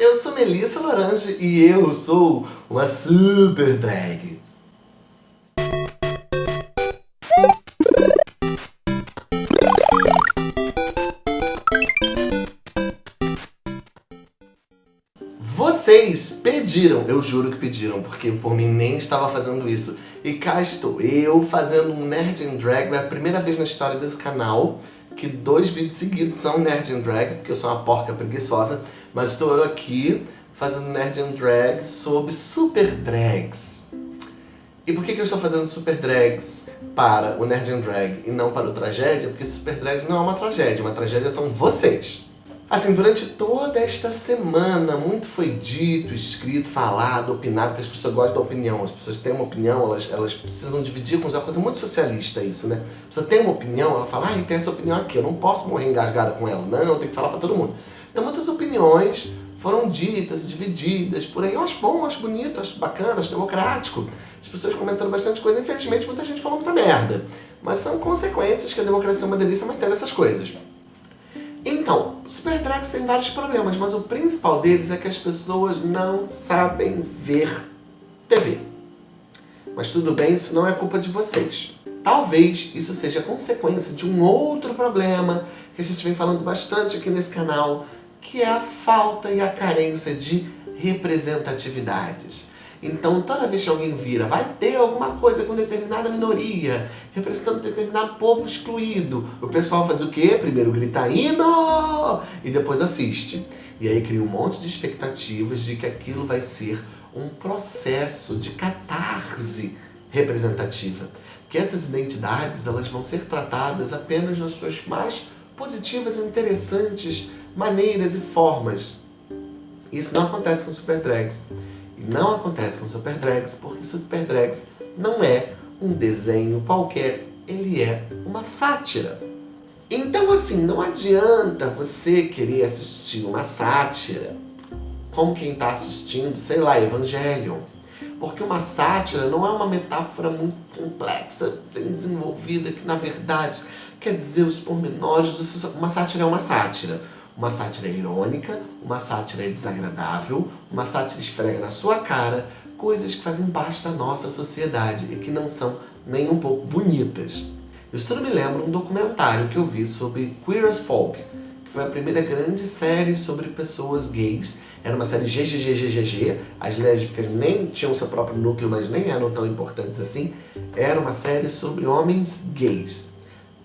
eu sou Melissa Lorange e eu sou uma super drag. Vocês pediram, eu juro que pediram, porque por mim nem estava fazendo isso. E cá estou, eu fazendo um Nerd in Drag, é a primeira vez na história desse canal que dois vídeos seguidos são Nerd in Drag, porque eu sou uma porca preguiçosa, mas estou eu aqui fazendo Nerd in Drag sobre super drags. E por que, que eu estou fazendo super drags para o Nerd in Drag e não para o Tragédia? Porque super drags não é uma tragédia, uma tragédia são vocês. Assim, durante toda esta semana, muito foi dito, escrito, falado, opinado, porque as pessoas gostam da opinião. As pessoas têm uma opinião, elas, elas precisam dividir com. É uma coisa muito socialista isso, né? A pessoa tem uma opinião, ela fala, ah, tem essa opinião aqui, eu não posso morrer engasgada com ela. Não, eu tenho que falar pra todo mundo. Então muitas opiniões foram ditas, divididas por aí. Eu acho bom, acho bonito, acho bacana, acho democrático. As pessoas comentando bastante coisa, infelizmente muita gente falando muita merda. Mas são consequências que a democracia é uma delícia, mas tem essas coisas. Então, Super Drags tem vários problemas, mas o principal deles é que as pessoas não sabem ver TV. Mas tudo bem, isso não é culpa de vocês. Talvez isso seja consequência de um outro problema que a gente vem falando bastante aqui nesse canal, que é a falta e a carência de representatividades. Então, toda vez que alguém vira, vai ter alguma coisa com determinada minoria, representando determinado povo excluído. O pessoal faz o quê? Primeiro grita hino e depois assiste. E aí cria um monte de expectativas de que aquilo vai ser um processo de catarse representativa. Que essas identidades elas vão ser tratadas apenas nas suas mais positivas e interessantes maneiras e formas. Isso não acontece com super drags. E não acontece com Super Drags, porque Super Drags não é um desenho qualquer, ele é uma sátira. Então assim, não adianta você querer assistir uma sátira como quem está assistindo, sei lá, Evangelion. Porque uma sátira não é uma metáfora muito complexa, bem desenvolvida, que na verdade quer dizer os pormenores do... Uma sátira é uma sátira. Uma sátira irônica, uma sátira desagradável, uma sátira esfrega na sua cara coisas que fazem parte da nossa sociedade e que não são nem um pouco bonitas. Isso tudo me lembra um documentário que eu vi sobre Queer as Folk, que foi a primeira grande série sobre pessoas gays. Era uma série GGGGGG, as lésbicas nem tinham seu próprio núcleo, mas nem eram tão importantes assim. Era uma série sobre homens gays.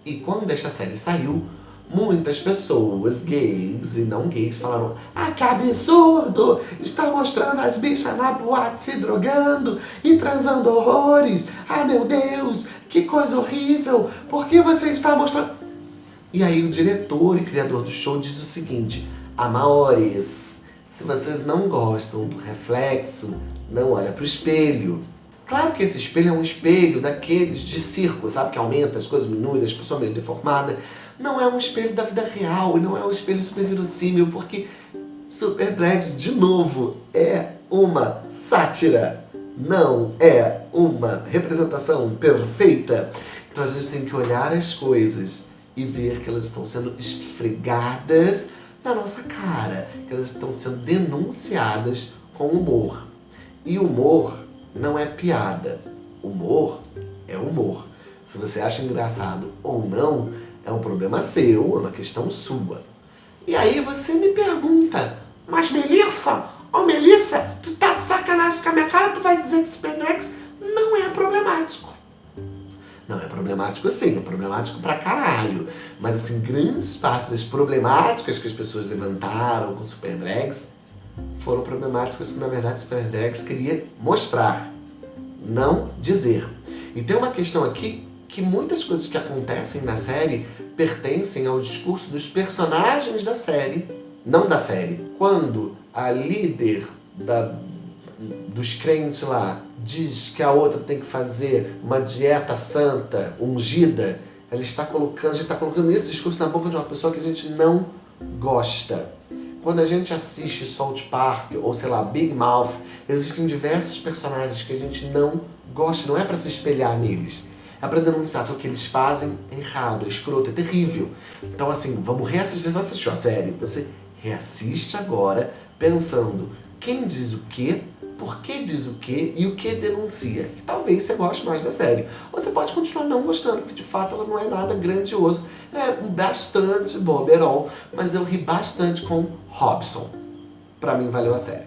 E quando esta série saiu, Muitas pessoas, gays e não gays, falaram Ah, que absurdo! Está mostrando as bichas na boate se drogando e transando horrores! Ah, meu Deus! Que coisa horrível! Por que você está mostrando... E aí o diretor e criador do show diz o seguinte Amores, se vocês não gostam do reflexo, não olha para o espelho. Claro que esse espelho é um espelho daqueles de circo, sabe? Que aumenta as coisas diminuem, as pessoas meio deformadas. Não é um espelho da vida real e não é um espelho super verossímil, porque Super Drags, de novo, é uma sátira. Não é uma representação perfeita. Então a gente tem que olhar as coisas e ver que elas estão sendo esfregadas na nossa cara, que elas estão sendo denunciadas com humor. E humor não é piada. Humor é humor. Se você acha engraçado ou não, é um problema seu, é uma questão sua. E aí você me pergunta, mas Melissa, ô oh, Melissa, tu tá de sacanagem com a minha cara, tu vai dizer que Superdex não é problemático. Não, é problemático sim, é problemático pra caralho. Mas assim, grandes partes das problemáticas que as pessoas levantaram com Super Drags foram problemáticas que, na verdade, Super Drags queria mostrar, não dizer. E tem uma questão aqui que muitas coisas que acontecem na série pertencem ao discurso dos personagens da série, não da série. Quando a líder da, dos crentes lá diz que a outra tem que fazer uma dieta santa, ungida, ela está colocando, a gente está colocando esse discurso na boca de uma pessoa que a gente não gosta. Quando a gente assiste Salt Park, ou sei lá, Big Mouth, existem diversos personagens que a gente não gosta, não é para se espelhar neles. É para denunciar que o que eles fazem é errado, é escroto, é terrível. Então assim, vamos reassistir, você assistiu a série, você reassiste agora pensando quem diz o quê, por que diz o quê e o que denuncia. Talvez você goste mais da série. Ou você pode continuar não gostando, porque de fato ela não é nada grandioso. É bastante boberol, mas eu ri bastante com Robson. Pra mim valeu a série.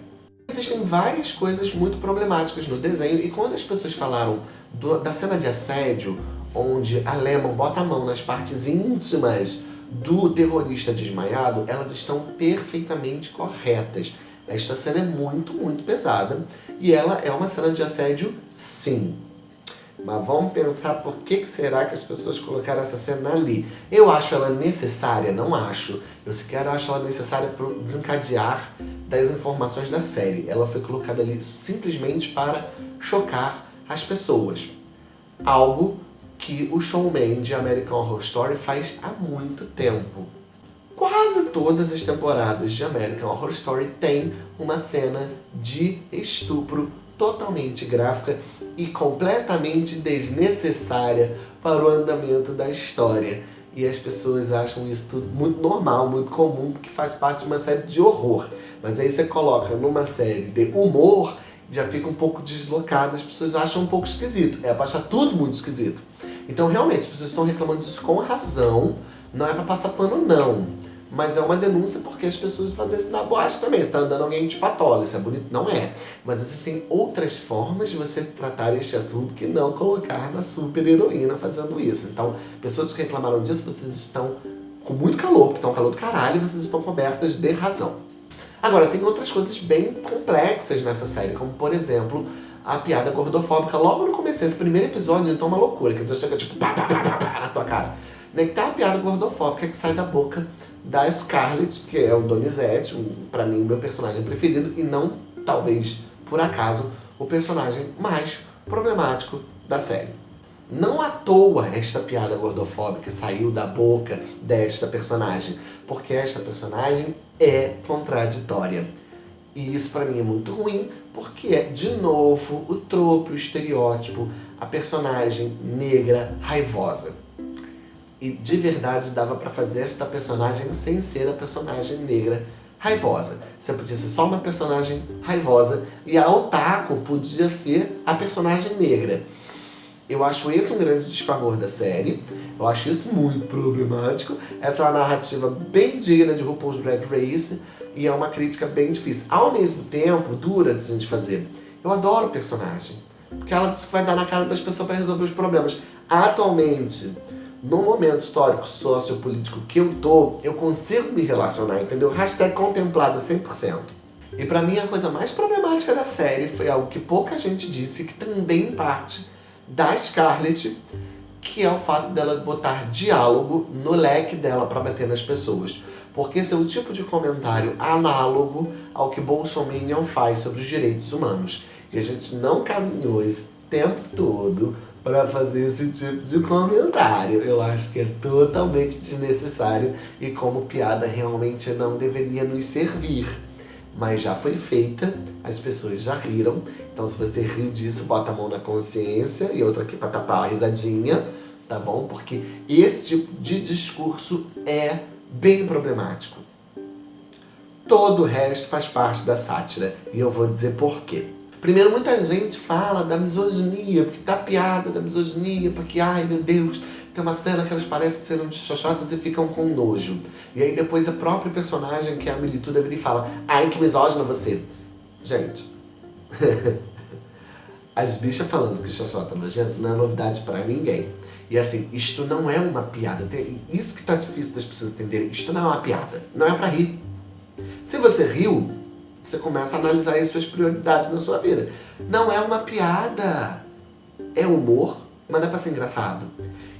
Existem várias coisas muito problemáticas no desenho e quando as pessoas falaram do, da cena de assédio, onde a Lemon bota a mão nas partes íntimas do terrorista desmaiado, elas estão perfeitamente corretas. Esta cena é muito, muito pesada e ela é uma cena de assédio, sim. Mas vamos pensar por que será que as pessoas colocaram essa cena ali. Eu acho ela necessária? Não acho. Eu sequer acho ela necessária para desencadear das informações da série. Ela foi colocada ali simplesmente para chocar as pessoas. Algo que o showman de American Horror Story faz há muito tempo. Quase todas as temporadas de American Horror Story tem uma cena de estupro totalmente gráfica e completamente desnecessária para o andamento da história. E as pessoas acham isso tudo muito normal, muito comum, porque faz parte de uma série de horror. Mas aí você coloca numa série de humor, já fica um pouco deslocado, as pessoas acham um pouco esquisito. É achar tudo muito esquisito. Então, realmente, as pessoas estão reclamando disso com razão. Não é pra passar pano, não. Mas é uma denúncia porque as pessoas fazem isso na boate também. Você tá andando alguém de patola, isso é bonito? Não é. Mas existem outras formas de você tratar este assunto que não colocar na super heroína fazendo isso. Então, pessoas que reclamaram disso, vocês estão com muito calor, porque estão calor do caralho e vocês estão cobertas de razão. Agora, tem outras coisas bem complexas nessa série, como por exemplo, a piada gordofóbica logo no começo. Esse primeiro episódio então é uma loucura, que você chega tipo pá, pá, pá, pá, na tua cara. Né, tá a piada gordofóbica que sai da boca da Scarlett, que é o Donizete, um, pra mim, meu personagem preferido, e não, talvez, por acaso, o personagem mais problemático da série. Não à toa esta piada gordofóbica saiu da boca desta personagem, porque esta personagem é contraditória. E isso pra mim é muito ruim, porque é, de novo, o tropo, o estereótipo, a personagem negra raivosa. E de verdade dava pra fazer esta personagem sem ser a personagem negra raivosa. Você podia ser só uma personagem raivosa e a Otaku podia ser a personagem negra. Eu acho esse um grande desfavor da série. Eu acho isso muito problemático. Essa é uma narrativa bem digna de RuPaul's Drag Race e é uma crítica bem difícil. Ao mesmo tempo, dura de gente fazer. Eu adoro o personagem, porque ela diz que vai dar na cara das pessoas para resolver os problemas. Atualmente, no momento histórico sociopolítico que eu tô, eu consigo me relacionar, entendeu? Hashtag contemplada 100%. E pra mim a coisa mais problemática da série foi algo que pouca gente disse, que também parte da Scarlett, que é o fato dela botar diálogo no leque dela para bater nas pessoas. Porque esse é o tipo de comentário análogo ao que Bolsonaro faz sobre os direitos humanos. E a gente não caminhou esse tempo todo para fazer esse tipo de comentário. Eu acho que é totalmente desnecessário e como piada realmente não deveria nos servir mas já foi feita, as pessoas já riram. Então se você riu disso, bota a mão na consciência e outra aqui para tapar a risadinha, tá bom? Porque esse tipo de discurso é bem problemático. Todo o resto faz parte da sátira e eu vou dizer por quê. Primeiro, muita gente fala da misoginia, porque tá piada da misoginia, porque, ai meu Deus, tem uma cena que elas parecem ser um xoxotas e ficam com nojo. E aí depois a própria personagem, que é a Milituda, vira fala Ai, que misógina você. Gente, as bichas falando que xoxota é nojento não é novidade pra ninguém. E assim, isto não é uma piada. Isso que tá difícil das pessoas entenderem. Isto não é uma piada. Não é pra rir. Se você riu, você começa a analisar as suas prioridades na sua vida. Não é uma piada. É humor, mas não é pra ser engraçado.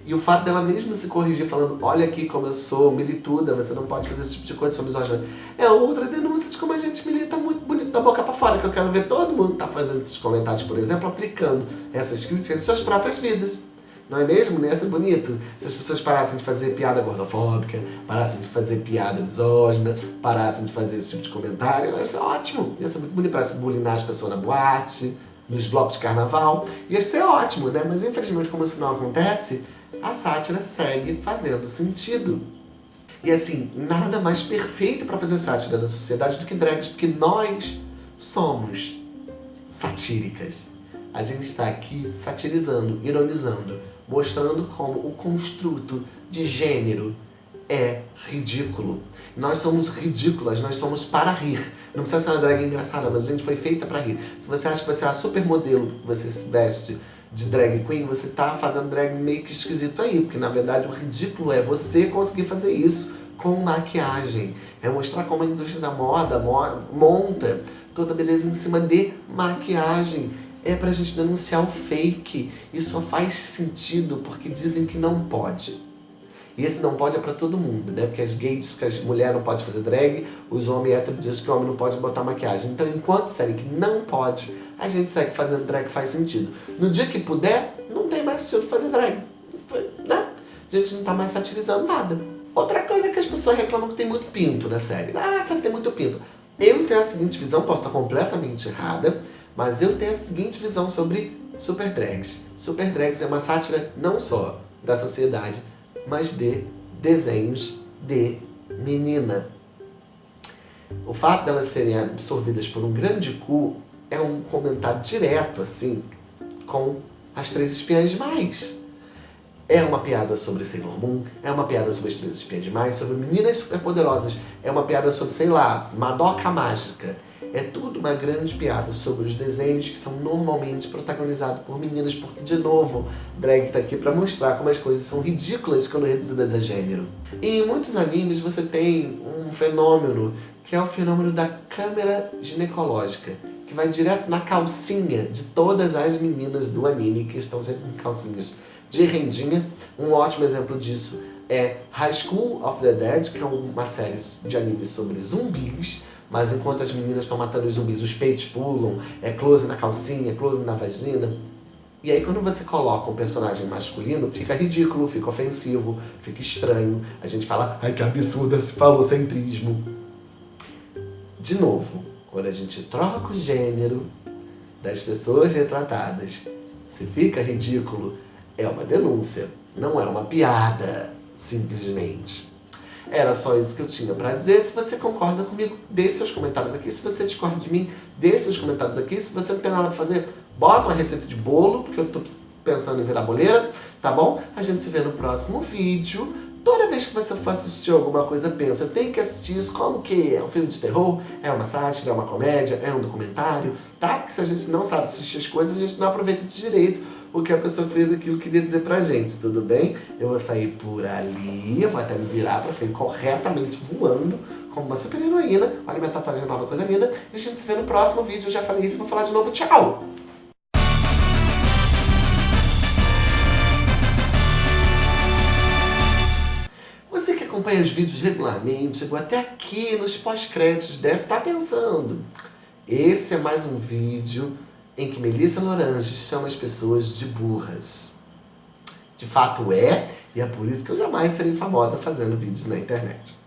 E o fato dela mesmo se corrigir falando, olha aqui como eu sou milituda, você não pode fazer esse tipo de coisa, sou misógina. É outra denúncia de como a gente milita muito bonito da boca pra fora, que eu quero ver todo mundo tá fazendo esses comentários, por exemplo, aplicando essas críticas em suas próprias vidas. Não é mesmo? Não ia ser bonito? Se as pessoas parassem de fazer piada gordofóbica, parassem de fazer piada misógina, parassem de fazer esse tipo de comentário, ia ser ótimo. Ia ser muito bonito, parece bulinar as pessoas na boate, nos blocos de carnaval. Ia ser ótimo, né? Mas infelizmente, como isso não acontece, a sátira segue fazendo sentido. E assim, nada mais perfeito para fazer sátira da sociedade do que drags, porque nós somos satíricas. A gente está aqui satirizando, ironizando, mostrando como o construto de gênero é ridículo. Nós somos ridículas, nós somos para rir. Não precisa ser uma drag engraçada, mas a gente foi feita para rir. Se você acha que você é a supermodelo, que você se veste de drag queen, você tá fazendo drag meio que esquisito aí, porque na verdade o ridículo é você conseguir fazer isso com maquiagem. É mostrar como a indústria da moda monta toda a beleza em cima de maquiagem. É pra gente denunciar o fake. E só faz sentido porque dizem que não pode. E esse não pode é pra todo mundo, né? Porque as gays que as mulheres não podem fazer drag, os homens héteros dizem que o homem não pode botar maquiagem. Então, enquanto série que não pode, a gente segue fazendo drag faz sentido. No dia que puder, não tem mais sentido fazer drag. Né? A gente não tá mais satirizando nada. Outra coisa é que as pessoas reclamam que tem muito pinto na série. Ah, a série tem muito pinto. Eu tenho a seguinte visão, posso estar completamente errada, mas eu tenho a seguinte visão sobre super drags. Super drags é uma sátira não só da sociedade, mas de desenhos de menina. O fato delas serem absorvidas por um grande cu é um comentário direto, assim, com as três espiãs demais. É uma piada sobre Sailor Moon, é uma piada sobre as três espiãs demais, sobre meninas superpoderosas, é uma piada sobre, sei lá, Madoka Mágica, é tudo uma grande piada sobre os desenhos que são normalmente protagonizados por meninas, porque, de novo, drag tá aqui pra mostrar como as coisas são ridículas quando reduzidas a gênero. E em muitos animes você tem um fenômeno, que é o fenômeno da câmera ginecológica, que vai direto na calcinha de todas as meninas do anime, que estão sempre com calcinhas de rendinha. Um ótimo exemplo disso é High School of the Dead, que é uma série de animes sobre zumbis, mas enquanto as meninas estão matando os zumbis, os peitos pulam, é close na calcinha, close na vagina. E aí quando você coloca um personagem masculino, fica ridículo, fica ofensivo, fica estranho. A gente fala, ai que absurdo esse falocentrismo. De novo, quando a gente troca o gênero das pessoas retratadas, se fica ridículo, é uma denúncia, não é uma piada, simplesmente. Era só isso que eu tinha pra dizer. Se você concorda comigo, deixe seus comentários aqui. Se você discorda de mim, deixe seus comentários aqui. Se você não tem nada pra fazer, bota uma receita de bolo, porque eu tô pensando em virar boleira, tá bom? A gente se vê no próximo vídeo. Toda vez que você for assistir alguma coisa, pensa, tem que assistir isso como que é um filme de terror, é uma sátira, é uma comédia, é um documentário, tá? Porque se a gente não sabe assistir as coisas, a gente não aproveita de direito o que a pessoa que fez aquilo queria dizer pra gente, tudo bem? Eu vou sair por ali, eu vou até me virar pra sair corretamente voando, como uma super heroína. Olha minha tatuagem nova, coisa linda. E a gente se vê no próximo vídeo. Eu já falei isso, vou falar de novo. Tchau! Acompanha os vídeos regularmente, chegou até aqui nos pós-créditos, deve estar pensando. Esse é mais um vídeo em que Melissa Lorange chama as pessoas de burras. De fato é, e é por isso que eu jamais serei famosa fazendo vídeos na internet.